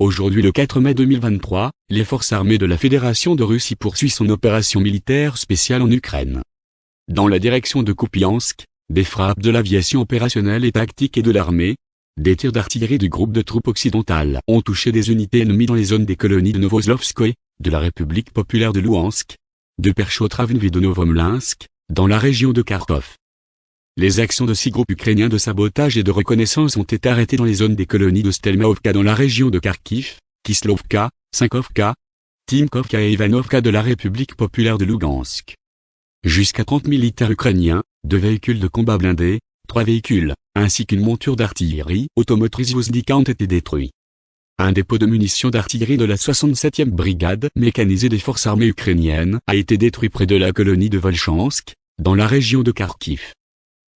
Aujourd'hui le 4 mai 2023, les forces armées de la Fédération de Russie poursuivent son opération militaire spéciale en Ukraine. Dans la direction de Kupiansk, des frappes de l'aviation opérationnelle et tactique et de l'armée, des tirs d'artillerie du groupe de troupes occidentales ont touché des unités ennemies dans les zones des colonies de Novoslovskoye, de la République populaire de Louhansk, de Perchotravnvi de Novomlinsk, dans la région de Kharkov. Les actions de six groupes ukrainiens de sabotage et de reconnaissance ont été arrêtées dans les zones des colonies de Stelmaovka dans la région de Kharkiv, Kislovka, Sinkovka, Timkovka et Ivanovka de la République populaire de Lugansk. Jusqu'à 30 militaires ukrainiens, deux véhicules de combat blindés, trois véhicules, ainsi qu'une monture d'artillerie automotrice Vozdika ont été détruits. Un dépôt de munitions d'artillerie de la 67e brigade mécanisée des forces armées ukrainiennes a été détruit près de la colonie de Volchansk, dans la région de Kharkiv.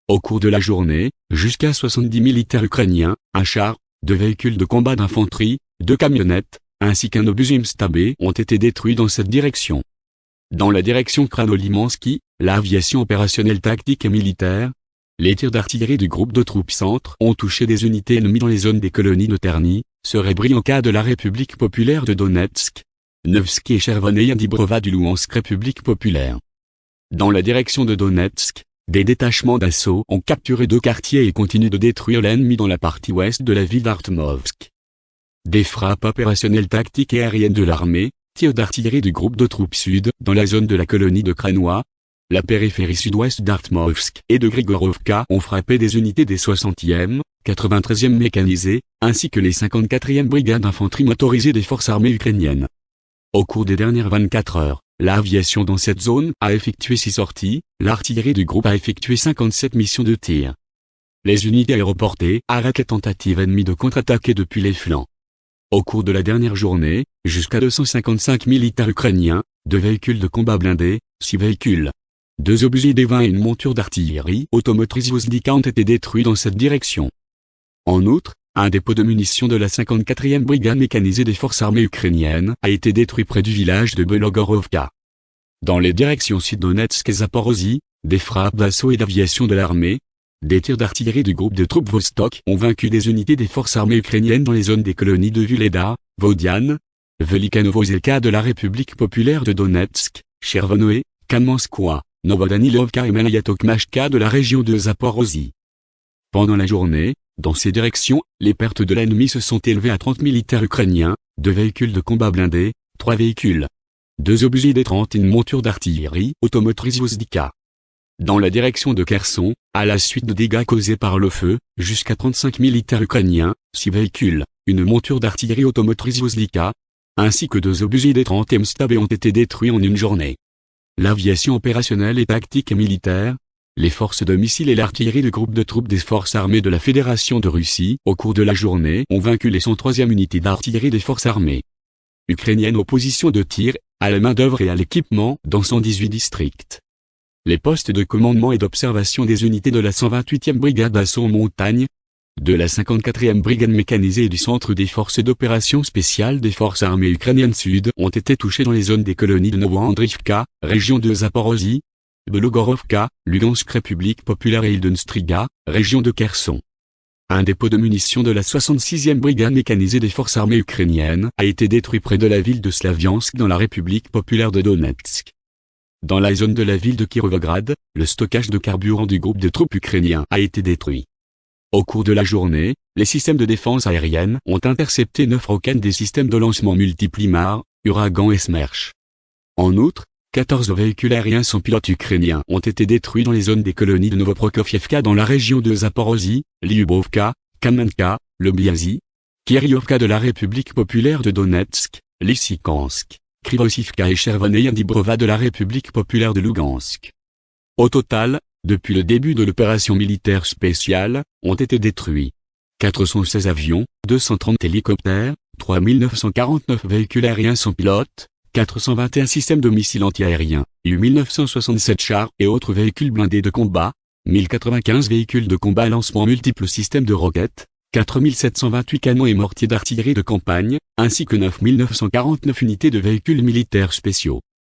Au cours de la journée, jusqu'à 70 militaires ukrainiens, un char, deux véhicules de combat d'infanterie, deux camionnettes, ainsi qu'un obus Imstabé ont été détruits dans cette direction. Dans la direction Kranolimansky, l'aviation opérationnelle tactique et militaire, les tirs d'artillerie du groupe de troupes centre ont touché des unités ennemies dans les zones des colonies de Terny, Serebrianka de la République populaire de Donetsk, Nevsky et Chervoneye Dibrova du Louhansk République populaire. Dans la direction de Donetsk, des détachements d'assaut ont capturé deux quartiers et continuent de détruire l'ennemi dans la partie ouest de la ville d'Artmovsk. Des frappes opérationnelles tactiques et aériennes de l'armée, tirs d'artillerie du groupe de troupes sud dans la zone de la colonie de Kranois, la périphérie sud-ouest d'Artmovsk et de Grigorovka ont frappé des unités des 60e, 93e mécanisées, ainsi que les 54e brigades d'infanterie motorisées des forces armées ukrainiennes. Au cours des dernières 24 heures, L'aviation dans cette zone a effectué 6 sorties, l'artillerie du groupe a effectué 57 missions de tir. Les unités aéroportées arrêtent les tentatives ennemies de contre-attaquer depuis les flancs. Au cours de la dernière journée, jusqu'à 255 militaires ukrainiens, deux véhicules de combat blindés, six véhicules, deux obus des 20 et une monture d'artillerie automotrice Vozdika ont été détruits dans cette direction. En outre, un dépôt de munitions de la 54e brigade mécanisée des forces armées ukrainiennes a été détruit près du village de Belogorovka. Dans les directions Sud-Donetsk et Zaporozhye, des frappes d'assaut et d'aviation de l'armée, des tirs d'artillerie du groupe de troupes Vostok ont vaincu des unités des forces armées ukrainiennes dans les zones des colonies de Vuleda, Vodian, Velikanovozelka de la République populaire de Donetsk, Chervonoe, Kamenskoye, Novodanilovka et Malayatokmashka de la région de Zaporozhye. Pendant la journée, dans ces directions, les pertes de l'ennemi se sont élevées à 30 militaires ukrainiens, deux véhicules de combat blindés, trois véhicules, deux obus des 30 et une monture d'artillerie automotrice Vozdika. Dans la direction de Kherson, à la suite de dégâts causés par le feu, jusqu'à 35 militaires ukrainiens, six véhicules, une monture d'artillerie automotrice Vozdika, ainsi que deux obus des 30 Mstab ont été détruits en une journée. L'aviation opérationnelle et tactique et militaire, les forces de missiles et l'artillerie du groupe de troupes des forces armées de la Fédération de Russie, au cours de la journée, ont vaincu les 103e unités d'artillerie des forces armées ukrainiennes aux positions de tir, à la main-d'œuvre et à l'équipement dans 118 districts. Les postes de commandement et d'observation des unités de la 128e brigade d'assaut en montagne, de la 54e brigade mécanisée et du centre des forces d'opération spéciales des forces armées ukrainiennes sud ont été touchés dans les zones des colonies de Novoandrivka, région de Zaporozhye, Belogorovka, Lugansk République populaire et Ildenstriga, région de Kherson. Un dépôt de munitions de la 66e brigade mécanisée des forces armées ukrainiennes a été détruit près de la ville de Slaviansk dans la République populaire de Donetsk. Dans la zone de la ville de Kirovograd, le stockage de carburant du groupe de troupes ukrainiens a été détruit. Au cours de la journée, les systèmes de défense aérienne ont intercepté neuf roquettes des systèmes de lancement multiples IMAR, Uragan et Smerch. En outre, 14 véhicules aériens sans pilote ukrainiens ont été détruits dans les zones des colonies de Novoprokofievka dans la région de Zaporozhye, Lyubovka, Kamenka, Lobyazi, Kiryovka de la République populaire de Donetsk, Lysychansk, Krivosivka et Chervoneye Dibrova de la République populaire de Lugansk. Au total, depuis le début de l'opération militaire spéciale, ont été détruits 416 avions, 230 hélicoptères, 3949 véhicules aériens sans pilote, 421 systèmes de missiles antiaériens, 1967 chars et autres véhicules blindés de combat, 1095 véhicules de combat lancement multiples systèmes de roquettes, 4728 canons et mortiers d'artillerie de campagne, ainsi que 9949 unités de véhicules militaires spéciaux.